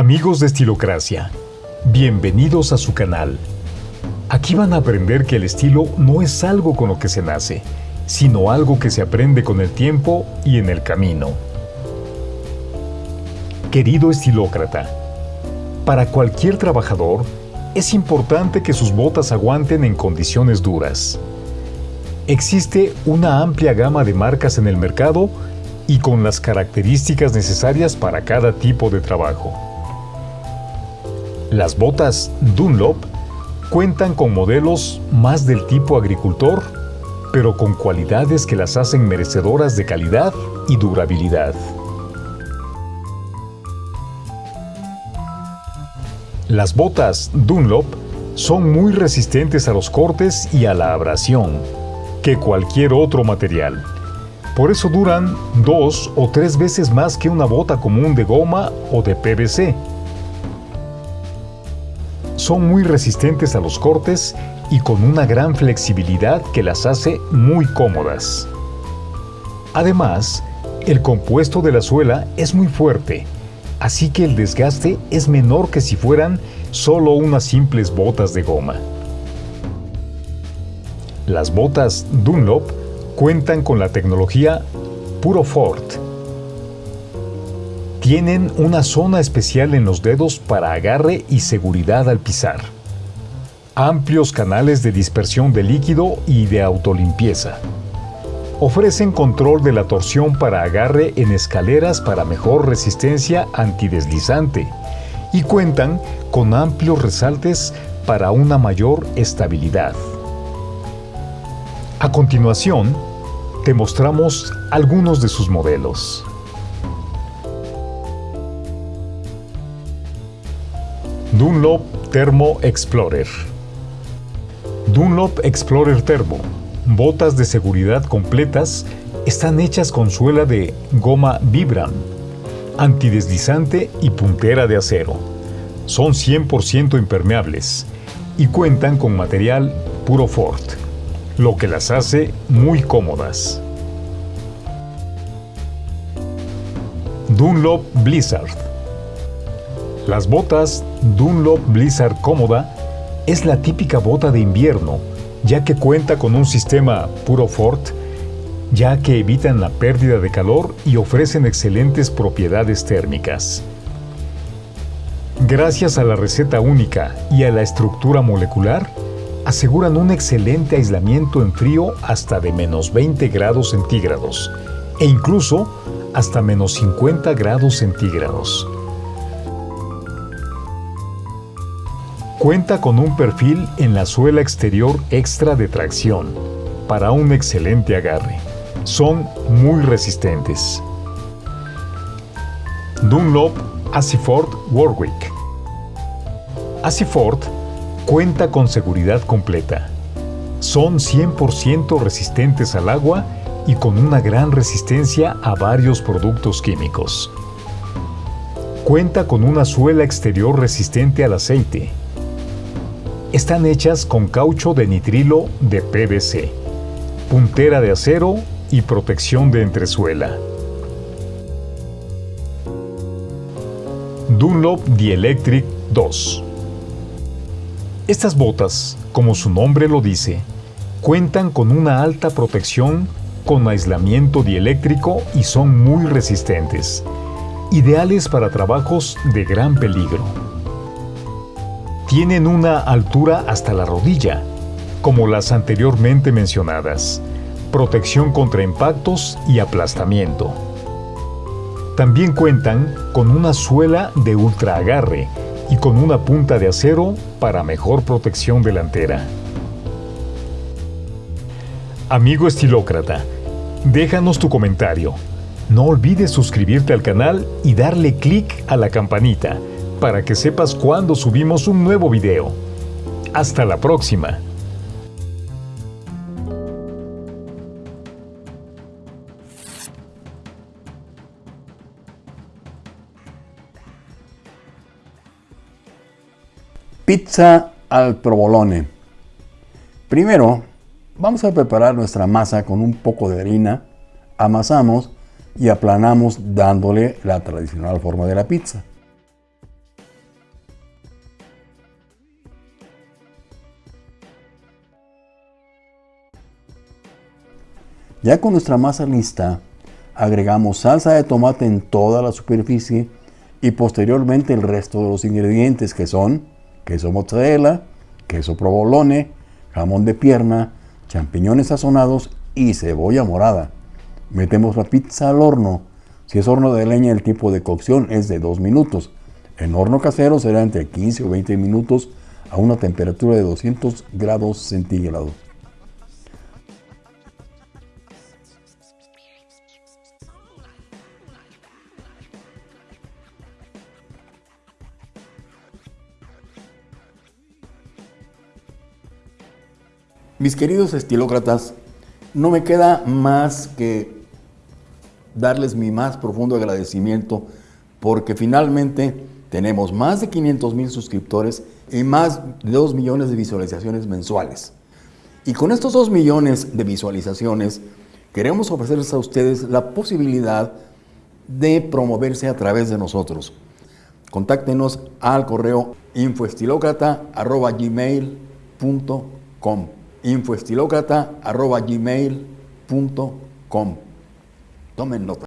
Amigos de Estilocracia, bienvenidos a su canal. Aquí van a aprender que el estilo no es algo con lo que se nace, sino algo que se aprende con el tiempo y en el camino. Querido estilócrata, para cualquier trabajador es importante que sus botas aguanten en condiciones duras. Existe una amplia gama de marcas en el mercado y con las características necesarias para cada tipo de trabajo. Las botas Dunlop cuentan con modelos más del tipo agricultor, pero con cualidades que las hacen merecedoras de calidad y durabilidad. Las botas Dunlop son muy resistentes a los cortes y a la abrasión que cualquier otro material. Por eso duran dos o tres veces más que una bota común de goma o de PVC. Son muy resistentes a los cortes y con una gran flexibilidad que las hace muy cómodas. Además, el compuesto de la suela es muy fuerte, así que el desgaste es menor que si fueran solo unas simples botas de goma. Las botas Dunlop cuentan con la tecnología Puro Fort. Tienen una zona especial en los dedos para agarre y seguridad al pisar. Amplios canales de dispersión de líquido y de autolimpieza. Ofrecen control de la torsión para agarre en escaleras para mejor resistencia antideslizante y cuentan con amplios resaltes para una mayor estabilidad. A continuación, te mostramos algunos de sus modelos. Dunlop Thermo Explorer Dunlop Explorer Thermo, botas de seguridad completas, están hechas con suela de goma Vibram, antideslizante y puntera de acero. Son 100% impermeables y cuentan con material puro Ford lo que las hace muy cómodas. Dunlop Blizzard Las botas Dunlop Blizzard Cómoda es la típica bota de invierno, ya que cuenta con un sistema puro Fort, ya que evitan la pérdida de calor y ofrecen excelentes propiedades térmicas. Gracias a la receta única y a la estructura molecular, aseguran un excelente aislamiento en frío hasta de menos 20 grados centígrados e incluso hasta menos 50 grados centígrados. Cuenta con un perfil en la suela exterior extra de tracción para un excelente agarre. Son muy resistentes. Dunlop Asiford Warwick Asiford Cuenta con seguridad completa. Son 100% resistentes al agua y con una gran resistencia a varios productos químicos. Cuenta con una suela exterior resistente al aceite. Están hechas con caucho de nitrilo de PVC, puntera de acero y protección de entresuela. Dunlop Dielectric 2 estas botas, como su nombre lo dice, cuentan con una alta protección con aislamiento dieléctrico y son muy resistentes, ideales para trabajos de gran peligro. Tienen una altura hasta la rodilla, como las anteriormente mencionadas, protección contra impactos y aplastamiento. También cuentan con una suela de ultra agarre y con una punta de acero para mejor protección delantera. Amigo estilócrata, déjanos tu comentario. No olvides suscribirte al canal y darle clic a la campanita para que sepas cuando subimos un nuevo video. Hasta la próxima. Pizza al provolone. Primero, vamos a preparar nuestra masa con un poco de harina, amasamos y aplanamos dándole la tradicional forma de la pizza. Ya con nuestra masa lista, agregamos salsa de tomate en toda la superficie y posteriormente el resto de los ingredientes que son queso mozzarella, queso provolone, jamón de pierna, champiñones sazonados y cebolla morada. Metemos la pizza al horno. Si es horno de leña, el tiempo de cocción es de 2 minutos. En horno casero será entre 15 o 20 minutos a una temperatura de 200 grados centígrados. Mis queridos estilócratas, no me queda más que darles mi más profundo agradecimiento porque finalmente tenemos más de 500 mil suscriptores y más de 2 millones de visualizaciones mensuales. Y con estos 2 millones de visualizaciones queremos ofrecerles a ustedes la posibilidad de promoverse a través de nosotros. Contáctenos al correo infoestilocrata.gmail.com infoestilocrata.gmail.com Tomen nota.